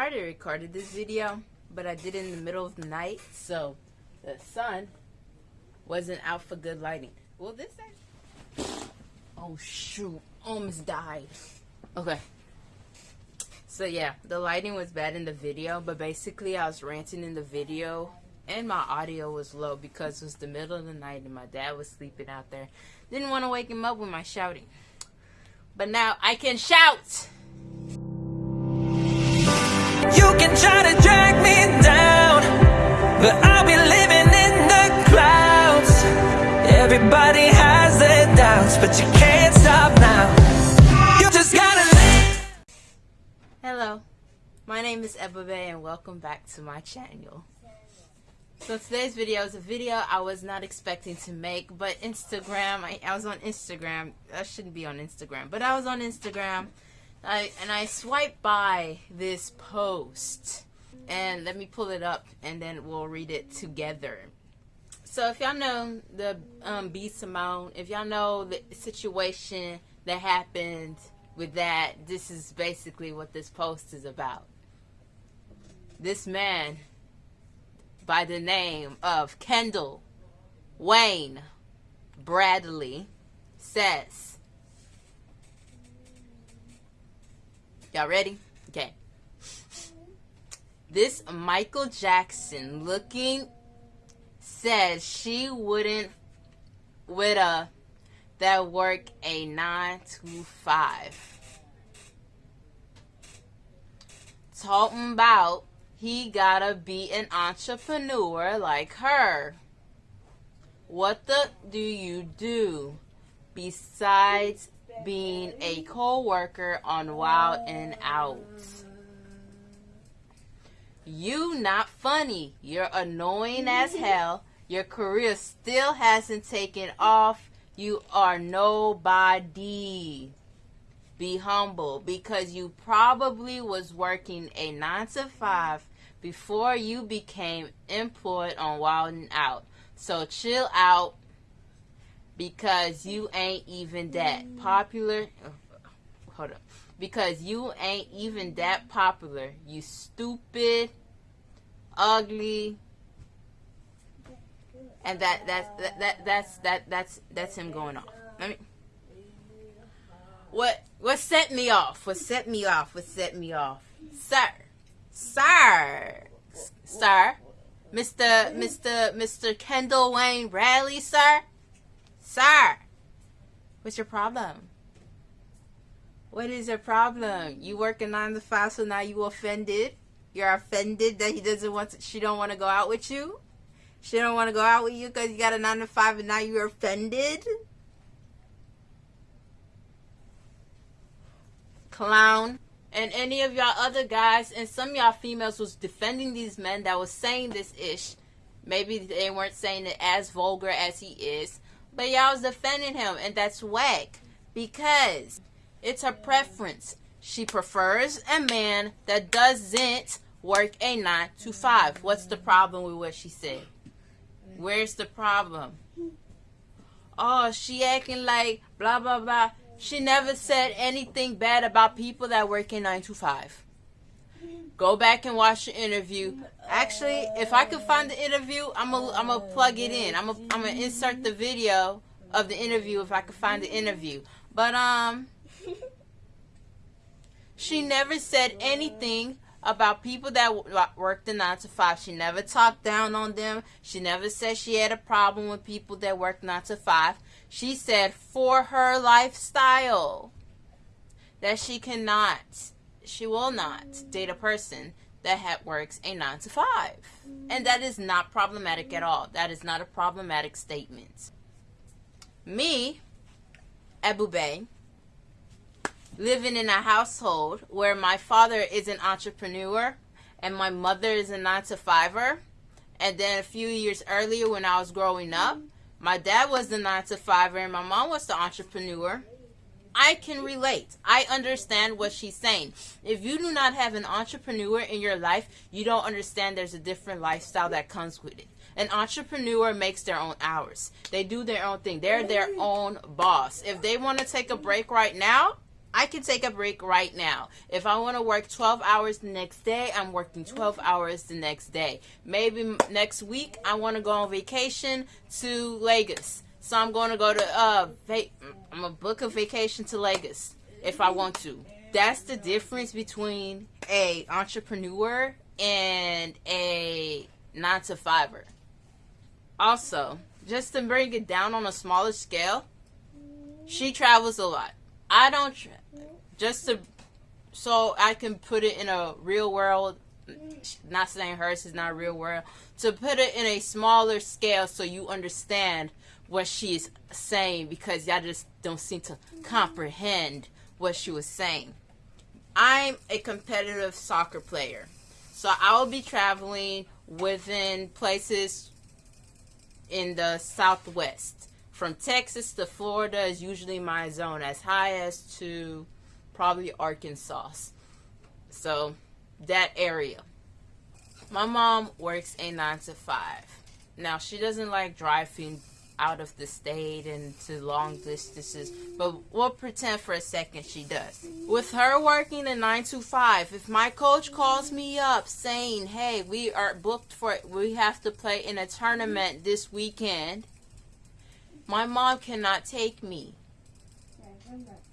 I already recorded this video, but I did it in the middle of the night, so the sun wasn't out for good lighting. Well, this actually... Oh, shoot. Almost died. Okay. So, yeah, the lighting was bad in the video, but basically I was ranting in the video, and my audio was low because it was the middle of the night and my dad was sleeping out there. Didn't want to wake him up with my shouting. But now I can shout! You can try to drag me down, but I'll be living in the clouds. Everybody has doubts, but you can't stop now. You just gotta live. Hello, my name is Ebube and welcome back to my channel. So today's video is a video I was not expecting to make, but Instagram, I, I was on Instagram, I shouldn't be on Instagram, but I was on Instagram I, and I swipe by this post. And let me pull it up and then we'll read it together. So if y'all know the um, B. Simone, if y'all know the situation that happened with that, this is basically what this post is about. This man by the name of Kendall Wayne Bradley says, Y'all ready? Okay. This Michael Jackson looking said she wouldn't with a that work a 9 to 5. Talking about he gotta be an entrepreneur like her. What the do you do besides being a co-worker on Wild 'N Out. You not funny. You're annoying as hell. Your career still hasn't taken off. You are nobody. Be humble because you probably was working a 9 to 5 before you became employed on Wild 'N Out. So chill out because you ain't even that popular. Hold up. Because you ain't even that popular. You stupid, ugly, and that that's that, that that's that that's that's him going off. Let me. What what set me off? What set me off? What set me off? Sir, sir, sir, Mister Mister Mister Kendall Wayne Bradley, sir. Sir, what's your problem? What is your problem? You work a nine to five, so now you offended? You're offended that he doesn't want to, she don't want to go out with you? She don't want to go out with you because you got a nine to five and now you're offended? Clown. And any of y'all other guys and some y'all females was defending these men that was saying this ish. Maybe they weren't saying it as vulgar as he is. But y'all was defending him, and that's whack because it's her preference. She prefers a man that doesn't work a 9 to 5. What's the problem with what she said? Where's the problem? Oh, she acting like blah, blah, blah. She never said anything bad about people that work in 9 to 5. Go back and watch the interview. Actually, if I could find the interview, I'm gonna I'm gonna plug it in. I'm gonna I'm gonna insert the video of the interview if I could find the interview. But um, she never said anything about people that worked the nine to five. She never talked down on them. She never said she had a problem with people that worked nine to five. She said for her lifestyle that she cannot she will not date a person that works a 9 to 5. And that is not problematic at all. That is not a problematic statement. Me, Ebube, living in a household where my father is an entrepreneur and my mother is a 9 to 5er. And then a few years earlier when I was growing up, my dad was the 9 to 5er and my mom was the entrepreneur. I can relate. I understand what she's saying. If you do not have an entrepreneur in your life, you don't understand there's a different lifestyle that comes with it. An entrepreneur makes their own hours. They do their own thing. They're their own boss. If they want to take a break right now, I can take a break right now. If I want to work 12 hours the next day, I'm working 12 hours the next day. Maybe next week I want to go on vacation to Lagos. So I'm going to go to uh I'm gonna book a vacation to Lagos if I want to. That's the difference between a entrepreneur and a 9 to 5er. Also, just to bring it down on a smaller scale, she travels a lot. I don't just to so I can put it in a real world. Not saying hers is not real world. To put it in a smaller scale so you understand what she is saying because y'all just don't seem to comprehend what she was saying. I'm a competitive soccer player. So I will be traveling within places in the southwest. From Texas to Florida is usually my zone, as high as to probably Arkansas. So that area. My mom works a nine to five. Now she doesn't like driving out of the state and to long distances, but we'll pretend for a second she does. With her working a 9 to 5, if my coach calls me up saying, hey, we are booked for, we have to play in a tournament this weekend, my mom cannot take me.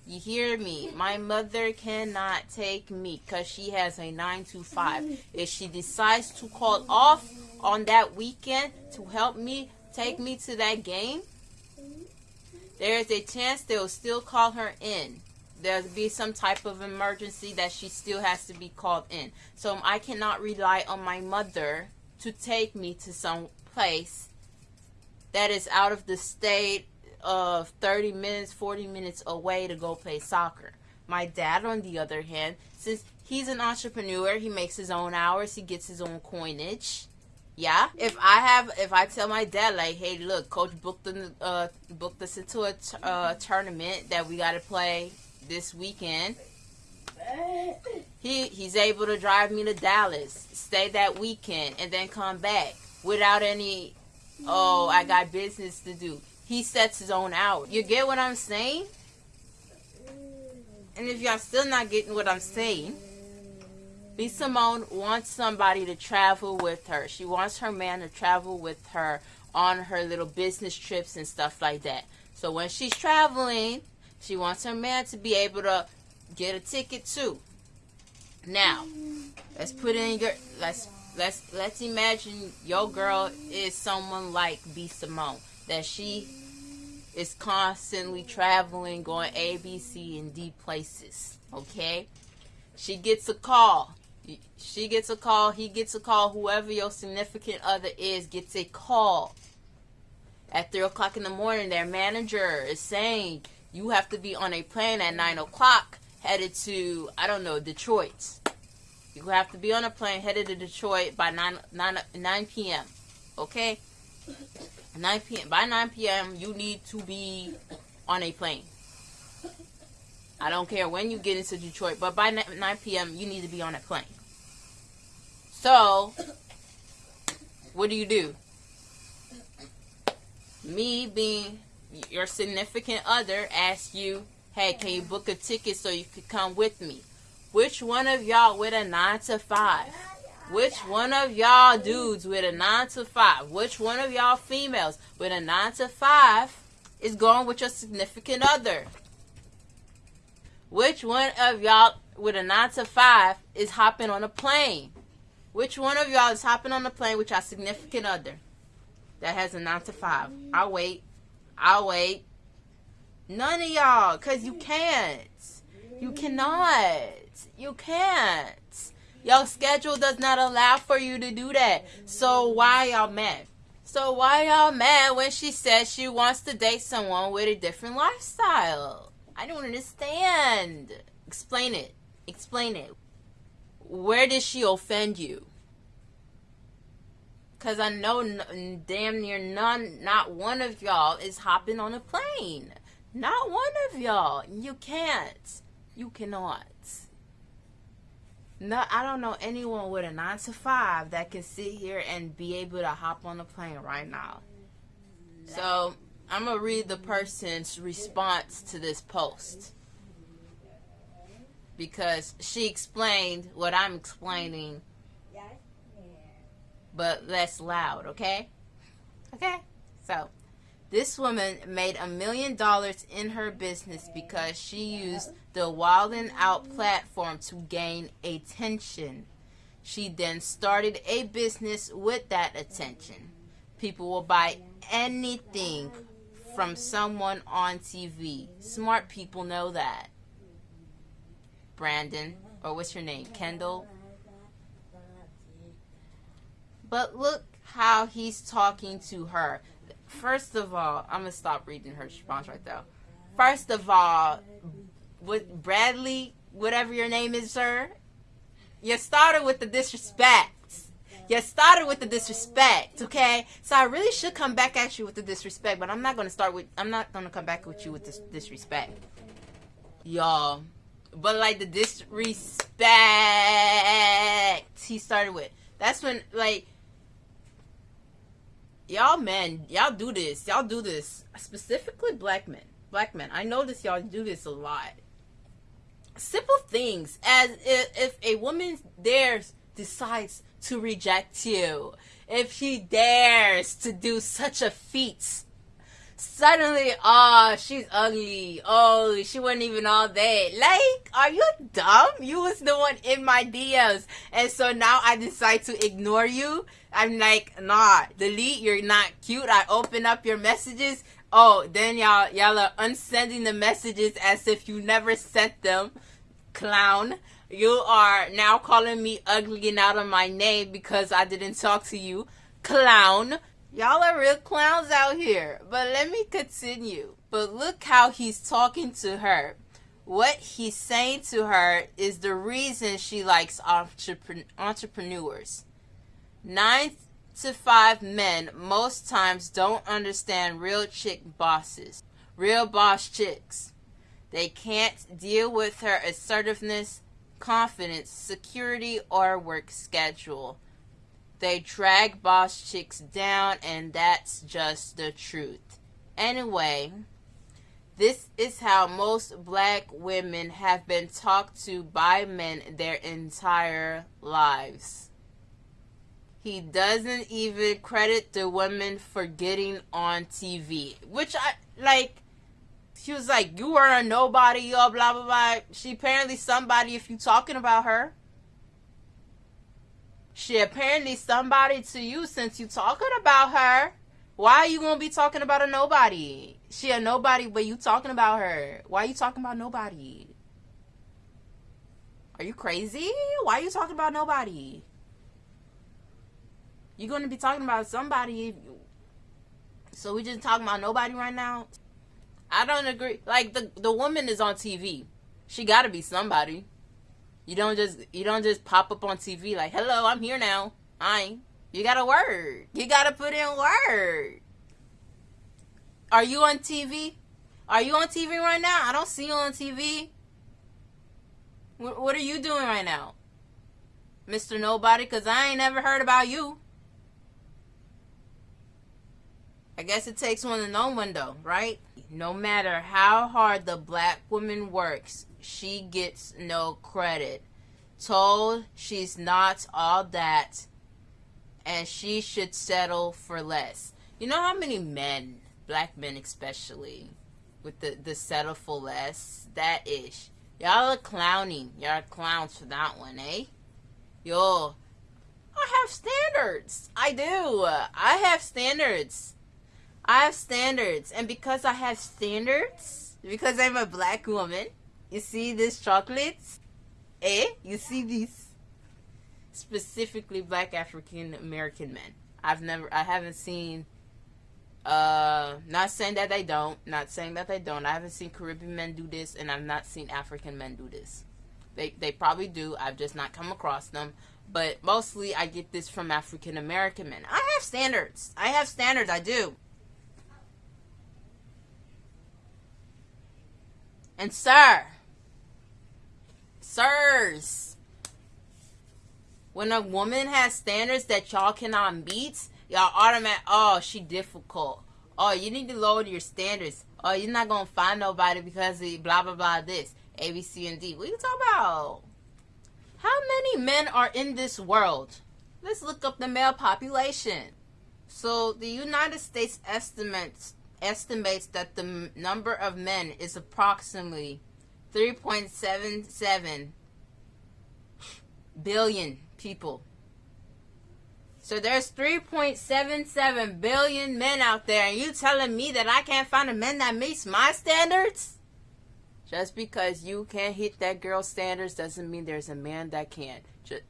You hear me? My mother cannot take me because she has a 9 to 5. If she decides to call off on that weekend to help me take me to that game, there is a chance they'll still call her in. There'll be some type of emergency that she still has to be called in. So I cannot rely on my mother to take me to some place that is out of the state of 30 minutes, 40 minutes away to go play soccer. My dad, on the other hand, since he's an entrepreneur, he makes his own hours, he gets his own coinage. Yeah. If I have, if I tell my dad like, hey, look, coach booked the, uh, booked us into a uh, tournament that we got to play this weekend. He he's able to drive me to Dallas, stay that weekend, and then come back without any. Oh, I got business to do. He sets his own out. You get what I'm saying? And if y'all still not getting what I'm saying, B. Simone wants somebody to travel with her. She wants her man to travel with her on her little business trips and stuff like that. So when she's traveling, she wants her man to be able to get a ticket too. Now, let's put in your let's let's let's imagine your girl is someone like B Simone that she is constantly traveling, going A, B, C, and D places. Okay, she gets a call. She gets a call. He gets a call. Whoever your significant other is gets a call at three o'clock in the morning. Their manager is saying you have to be on a plane at nine o'clock, headed to I don't know Detroit. You have to be on a plane headed to Detroit by 9, 9, 9 p.m. Okay? 9 p.m. By 9 p.m., you need to be on a plane. I don't care when you get into Detroit, but by 9 p.m., you need to be on a plane. So, what do you do? Me being your significant other asks you, hey, can you book a ticket so you could come with me? Which one of y'all with a 9 to 5? Which one of y'all dudes with a 9 to 5? Which one of y'all females with a 9 to 5 is going with your significant other? Which one of y'all with a 9 to 5 is hopping on a plane? Which one of y'all is hopping on a plane with your significant other that has a 9 to 5? I'll wait. I'll wait. None of y'all, because you can't. You cannot. You can't. Your schedule does not allow for you to do that. So why y'all mad? So why y'all mad when she says she wants to date someone with a different lifestyle? I don't understand. Explain it. Explain it. Where did she offend you? Cause I know damn near none, not one of y'all is hopping on a plane. Not one of y'all. You can't. You cannot. No, I don't know anyone with a nine to five that can sit here and be able to hop on a plane right now. So I'm gonna read the person's response to this post. because she explained what I'm explaining, but less loud, okay? Okay? So, this woman made a million dollars in her business because she used the Wildin' Out platform to gain attention. She then started a business with that attention. People will buy anything from someone on TV. Smart people know that. Brandon, or what's your name? Kendall? But look how he's talking to her. First of all, I'm to stop reading her response right there. First of all, with Bradley, whatever your name is, sir, you started with the disrespect. You started with the disrespect, okay? So I really should come back at you with the disrespect, but I'm not gonna start with. I'm not gonna come back with you with this disrespect, y'all. But like the disrespect he started with. That's when like y'all men, y'all do this. Y'all do this specifically black men. Black men. I notice y'all do this a lot. Simple things as if, if a woman dares decides to reject you, if she dares to do such a feat, suddenly, oh, she's ugly. Oh, she wasn't even all that. Like, are you dumb? You was the one in my DMs. And so now I decide to ignore you. I'm like, nah, delete, you're not cute. I open up your messages. Oh, then y'all y'all are unsending the messages as if you never sent them. Clown. You are now calling me ugly and out of my name because I didn't talk to you. Clown. Y'all are real clowns out here. But let me continue. But look how he's talking to her. What he's saying to her is the reason she likes entrepre- entrepreneurs. Nine to five men most times don't understand real chick bosses, real boss chicks. They can't deal with her assertiveness confidence, security, or work schedule. They drag boss chicks down, and that's just the truth. Anyway, this is how most black women have been talked to by men their entire lives. He doesn't even credit the women for getting on TV, which I like she was like, "You are a nobody, yo, blah blah blah." She apparently somebody if you talking about her. She apparently somebody to you since you talking about her. Why are you gonna be talking about a nobody? She a nobody, but you talking about her. Why are you talking about nobody? Are you crazy? Why are you talking about nobody? You're gonna be talking about somebody. So we just talking about nobody right now. I don't agree. Like the the woman is on TV. She got to be somebody. You don't just you don't just pop up on TV like, "Hello, I'm here now." I. You got to word. You got to put in word. Are you on TV? Are you on TV right now? I don't see you on TV. What, what are you doing right now? Mr. Nobody, because I ain't never heard about you. I guess it takes one to know one, though, right? No matter how hard the black woman works, she gets no credit. Told she's not all that and she should settle for less. You know how many men, black men especially, with the, the settle for less? That ish. Y'all are clowning. Y'all are clowns for that one, eh? Yo, I have standards. I do. I have standards. I have standards, and because I have standards, because I'm a black woman, you see these chocolates? Eh? You see these? Specifically black African American men. I've never, I haven't seen, uh, not saying that they don't, not saying that they don't. I haven't seen Caribbean men do this, and I've not seen African men do this. They, they probably do. I've just not come across them. But mostly I get this from African American men. I have standards. I have standards. I do. And sir, sirs, when a woman has standards that y'all cannot meet, y'all automatic, oh, she difficult. Oh, you need to lower your standards. Oh, you're not gonna find nobody because of blah blah blah this. A, B, C, and D. What are you talking about? How many men are in this world? Let's look up the male population. So the United States estimates estimates that the number of men is approximately 3.77 billion people. So there's 3.77 billion men out there, and you telling me that I can't find a man that meets my standards? Just because you can't hit that girl's standards doesn't mean there's a man that can. Just,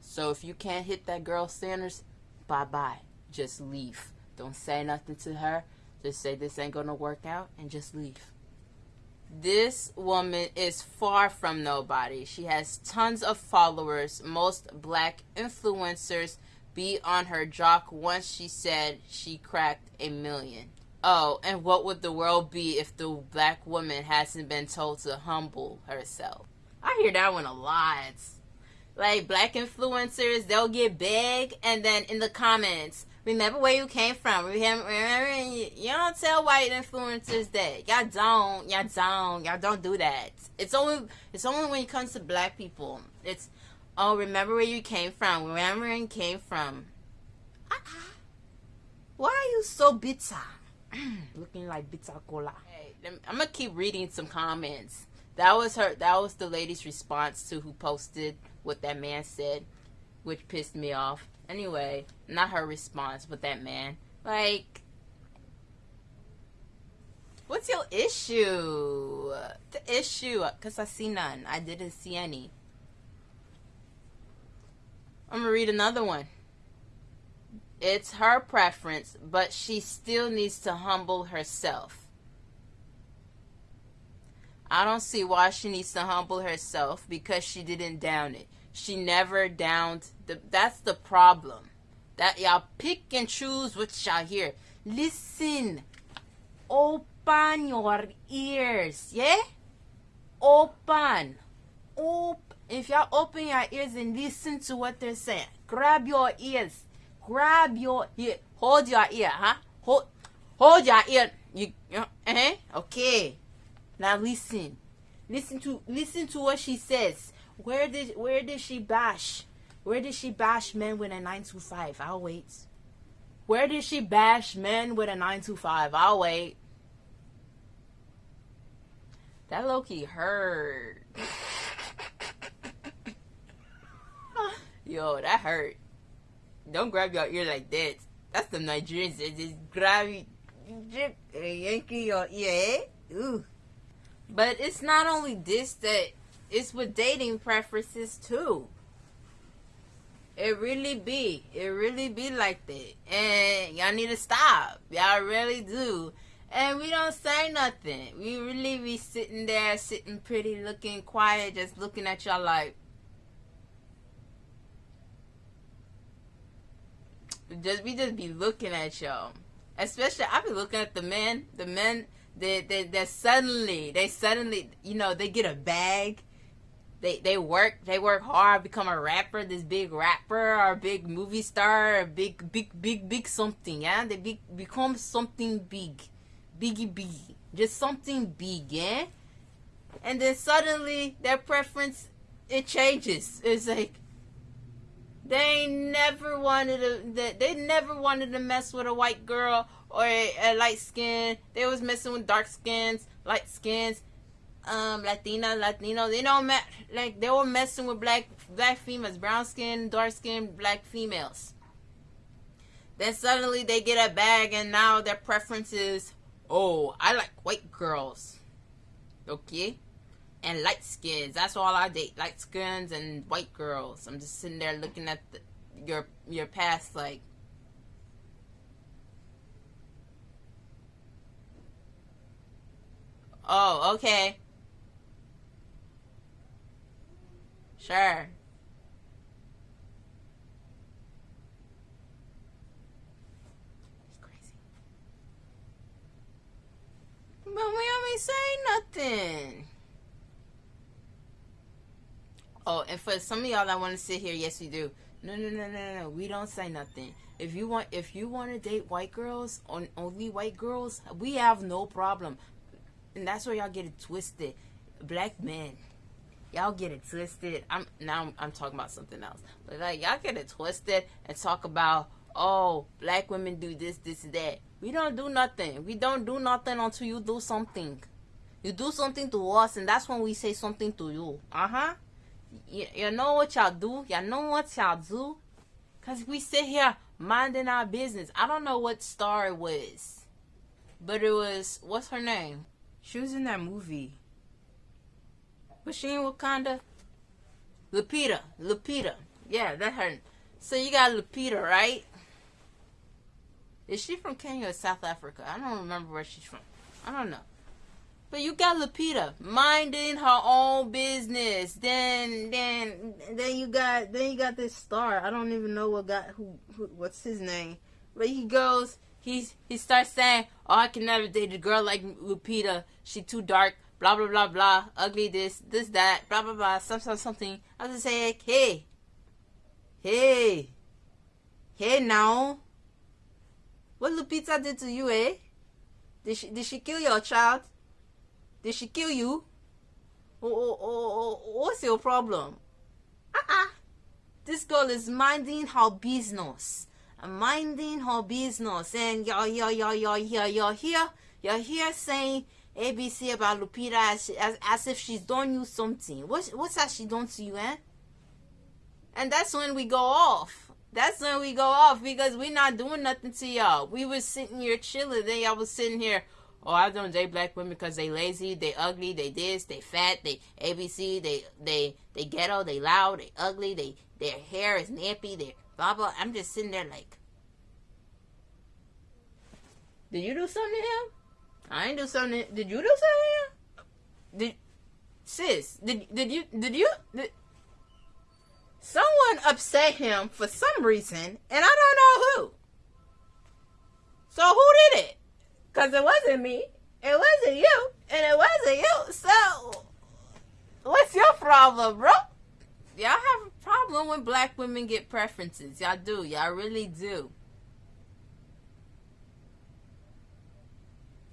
so if you can't hit that girl's standards, bye bye. Just leave. Don't say nothing to her. Just say this ain't gonna work out and just leave. This woman is far from nobody. She has tons of followers. Most black influencers be on her jock once she said she cracked a million. Oh, and what would the world be if the black woman hasn't been told to humble herself? I hear that one a lot. Like black influencers, they'll get big, and then in the comments, remember where you came from. Remember, remember you, you don't tell white influencers that. Y'all don't. Y'all don't. Y'all don't do that. It's only it's only when it comes to black people. It's oh, remember where you came from. Remember where you came from. Why are you so bitter? Looking like bitter kola. Hey, I'm gonna keep reading some comments. That was her. That was the lady's response to who posted what that man said, which pissed me off. Anyway, not her response, but that man. Like, what's your issue? The issue? Because I see none. I didn't see any. I'm going to read another one. It's her preference, but she still needs to humble herself. I don't see why she needs to humble herself because she didn't down it. She never downed the that's the problem. That y'all pick and choose what y'all hear. Listen. Open your ears. Yeah? Open. Op if y'all open your ears and listen to what they're saying. Grab your ears. Grab your ear. Hold your ear, huh? Hold hold your ear. You, uh-huh. Okay. Now listen. Listen to listen to what she says. Where did where did she bash? Where did she bash men with a 925? I'll wait. Where did she bash men with a 925? I'll wait. That Loki hurt. Yo, that hurt. Don't grab your ear like that. That's the Nigerians that just grab you, uh, yanking your ear. Eh? Ooh. But it's not only this that it's with dating preferences too. It really be. It really be like that. And y'all need to stop. Y'all really do. And we don't say nothing. We really be sitting there, sitting pretty, looking quiet, just looking at y'all like. Just we just be looking at y'all. Especially I be looking at the men, the men that that, that suddenly they suddenly you know they get a bag they they work they work hard become a rapper this big rapper or big movie star or big big big big something yeah? They be, become something big. Biggie big just something big yeah? And then suddenly their preference it changes. It's like they never wanted to they never wanted to mess with a white girl or a, a light skin. They was messing with dark skins light skins um Latina, Latino, they don't like they were messing with black black females, brown skin, dark skin, black females. Then suddenly they get a bag and now their preference is, oh, I like white girls. Okay? And light skins. That's all I date. Light skins and white girls. I'm just sitting there looking at the, your your past like Oh, okay. Sure. It's crazy. But we only say nothing. Oh, and for some of y'all that want to sit here, yes, we do. No, no, no, no, no. We don't say nothing. If you want, if you want to date white girls, on only white girls, we have no problem. And that's where y'all get it twisted black men, y'all get it twisted. I'm now I'm, talking about something else, but like y'all get it twisted and talk about oh black women do this, this, that. We don't do nothing. We don't do nothing until you do something. You do something to us, and that's when we say something to you. Uh huh. You, you know what y'all do? Y'all know what y'all do? Cause we sit here minding our business. I don't know what star it was, but it was what's her name? She was in that movie. In Wakanda? Lupita. Lupita. Yeah, that her. So you got Lupita, right? Is she from Kenya or South Africa? I don't remember where she's from. I don't know. But you got Lupita minding her own business. Then, then, then you got, then you got this star. I don't even know what got who, who what's his name. But he goes, he's he starts saying, "Oh, I can never date a girl like Lupita. She too dark. Blah blah blah blah. Ugly. This this that. Blah blah blah. Something something." I was just saying, "Hey, hey, hey, now, what Lupita did to you, eh? Did she did she kill your child? Did she kill you? Oh, oh, oh, oh, what's your problem? Uh-uh. This girl is minding her business minding her business and y'all y'all y'all y'all here y'all here y'all here saying ABC about Lupita as, as, as if she's done you something. What what's that she done to you, eh? And that's when we go off. That's when we go off because we're not doing nothing to y'all. We was sitting here chilling. Then y'all was sitting here. Oh, I don't date black women because they lazy, they ugly, they this, they fat, they ABC, they they they ghetto, they loud, they ugly, they their hair is nappy, they blah blah. I'm just sitting there like, did you do something to him? I ain't do something. Did you do something? Did sis? Did did you did you? Did, someone upset him for some reason, and I don't know who. So who did it? Cause it wasn't me. It wasn't you, and it wasn't you. So what's your problem, bro? Y'all have a problem when black women get preferences. Y'all do. Y'all really do.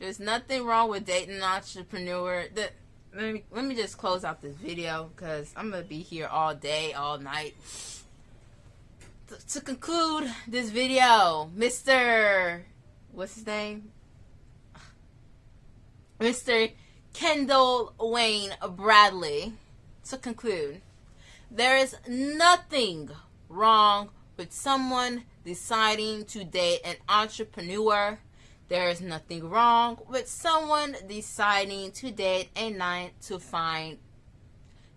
There's nothing wrong with dating an entrepreneur. The, let, me, let me just close out this video because I'm going to be here all day, all night. To, to conclude this video, Mr. What's his name? Mr. Kendall Wayne Bradley. To conclude, there is nothing wrong with someone deciding to date an entrepreneur there is nothing wrong with someone deciding to date a 9 to 5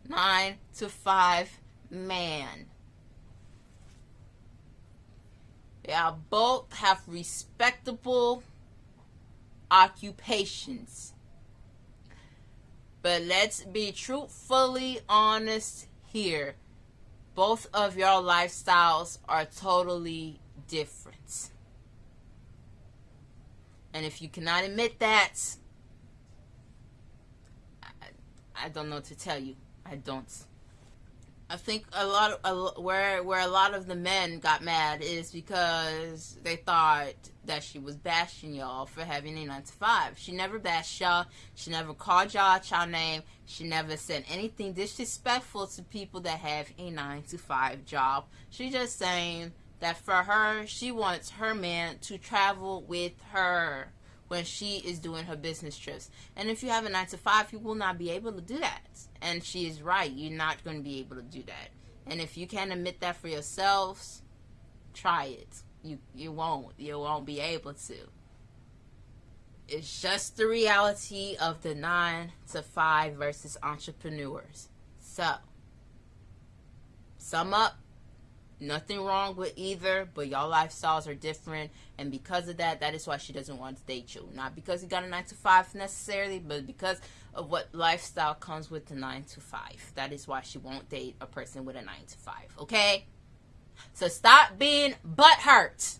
9 to 5 man. Y'all both have respectable occupations. But let's be truthfully honest here. Both of your lifestyles are totally different. And if you cannot admit that, I, I don't know what to tell you. I don't. I think a lot of where where a lot of the men got mad is because they thought that she was bashing y'all for having a nine to five. She never bashed y'all. She never called y'all y'all name. She never said anything disrespectful to people that have a nine to five job. She just saying that for her, she wants her man to travel with her when she is doing her business trips. And if you have a 9 to 5, you will not be able to do that. And she is right. You're not going to be able to do that. And if you can't admit that for yourselves, try it. You you won't. You won't be able to. It's just the reality of the 9 to 5 versus entrepreneurs. So, sum up Nothing wrong with either, but y'all lifestyles are different, and because of that, that is why she doesn't want to date you. Not because you got a nine to five necessarily, but because of what lifestyle comes with the nine to five. That is why she won't date a person with a nine to five. Okay, so stop being butthurt.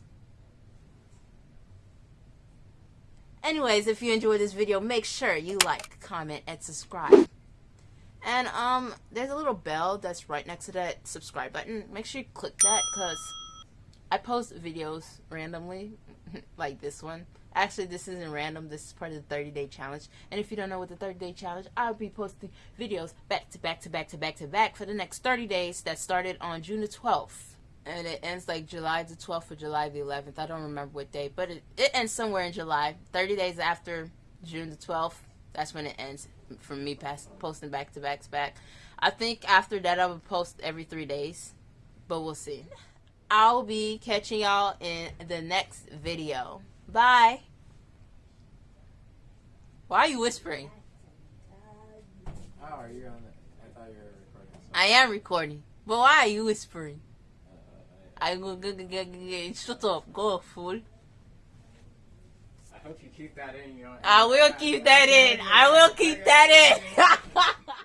Anyways, if you enjoyed this video, make sure you like, comment, and subscribe. And um, there's a little bell that's right next to that subscribe button. Make sure you click that because I post videos randomly. like this one. Actually, this isn't random. This is part of the 30 day challenge. And if you don't know what the 30 day challenge, I'll be posting videos back to back to back to back to back for the next 30 days that started on June the 12th. And it ends like July the 12th or July the 11th. I don't remember what day, but it, it ends somewhere in July. 30 days after June the 12th, that's when it ends from me past, posting back to backs back. I think after that, I will post every three days, but we'll see. I'll be catching y'all in the next video. Bye. Why are you whispering? Oh, are you on the? I thought you were recording. Something. I am recording. But why are you whispering? Uh, I go, go, go, go, go, shut up, go fool. I hope you keep that in. You know. I will uh, keep that in. I will keep that in.